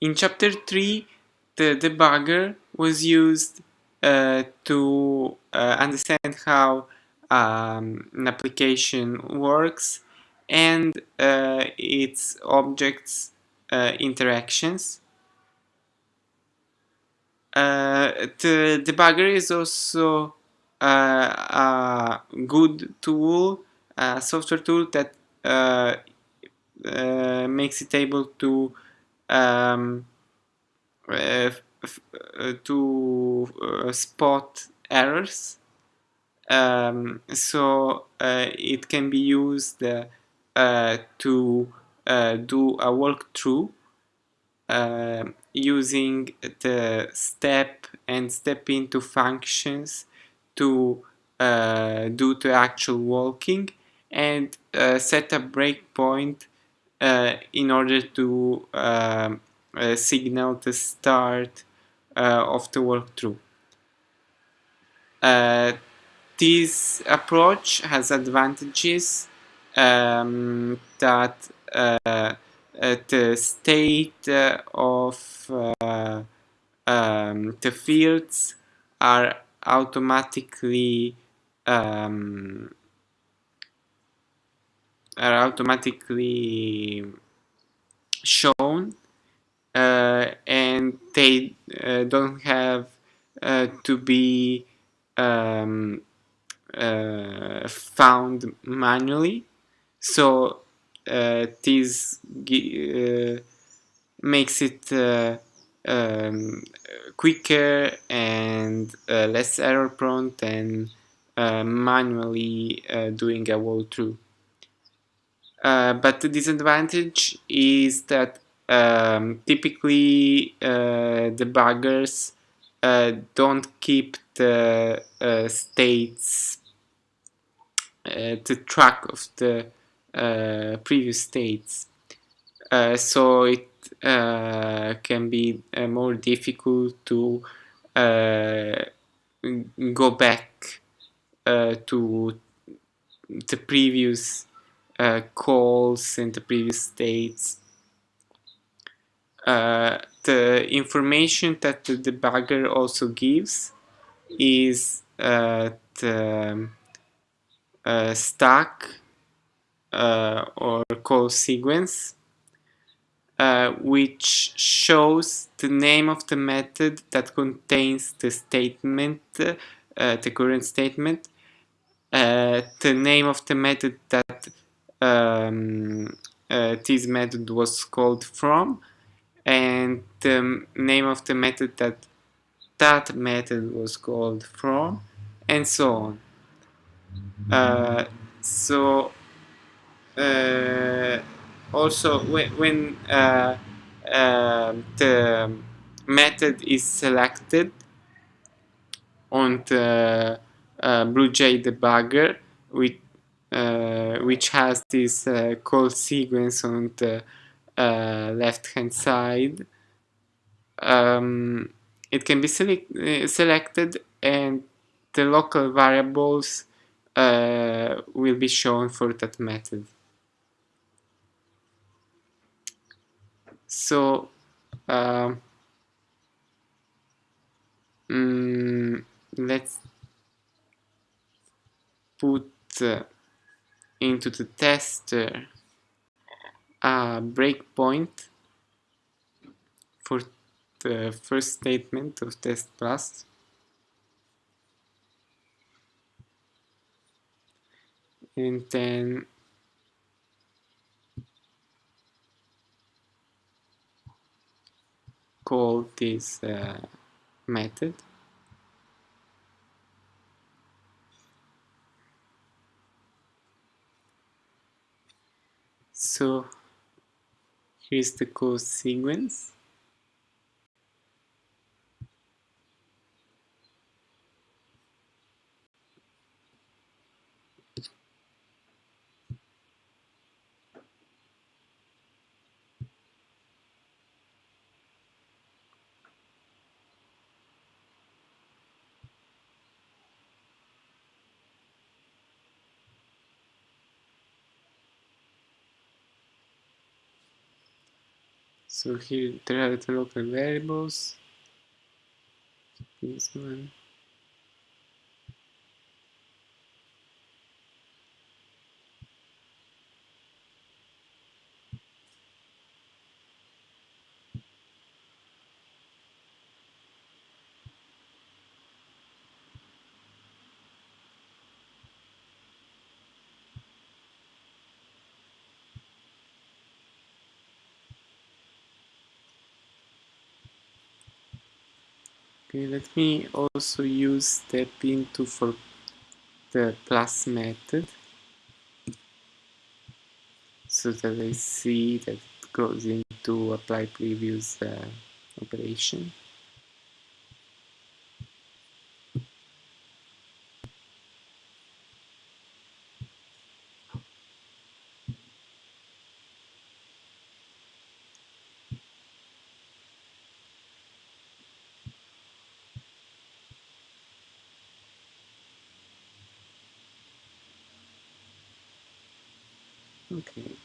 In chapter 3, the debugger was used uh, to uh, understand how um, an application works and uh, its objects uh, interactions. Uh, the debugger is also uh, a good tool, a software tool that makes it able to um, uh, uh, to uh, spot errors. Um, so it can be used to do a walkthrough uh, using the step and step into functions to uh, do the actual walking and uh, set a breakpoint uh, in order to um, uh, signal the start uh, of the walkthrough. this approach has advantages um, that the state of um, the fields are automatically um, are automatically shown uh, and they uh, don't have uh, to be um, uh, found manually so uh, this uh, makes it um, quicker and less error prone than manually doing a walkthrough. Uh, but the disadvantage is that um, typically uh, debuggers uh, don't keep the uh, states uh, the track of the previous states. So it can be more difficult to go back to the previous uh, calls in the previous states. Uh, the information that the debugger also gives is uh, the uh, stack uh, or call sequence uh, which shows the name of the method that contains the statement, the current statement, the name of the method that um, uh, this method was called from and the name of the method that that method was called from and so on. Uh, so uh, also when, when uh, uh, the method is selected on the uh, BlueJ debugger with which has this uh, call sequence on the uh, left hand side um, it can be select selected and the local variables uh, will be shown for that method. So um, mm, let's put uh, into the tester a breakpoint for the first statement of test plus. And then call this uh, method so here's the code sequence So here there are the local variables. This one. Okay, let me also use step into for the plus method so that I see that it goes into apply previous uh, operation. Okay.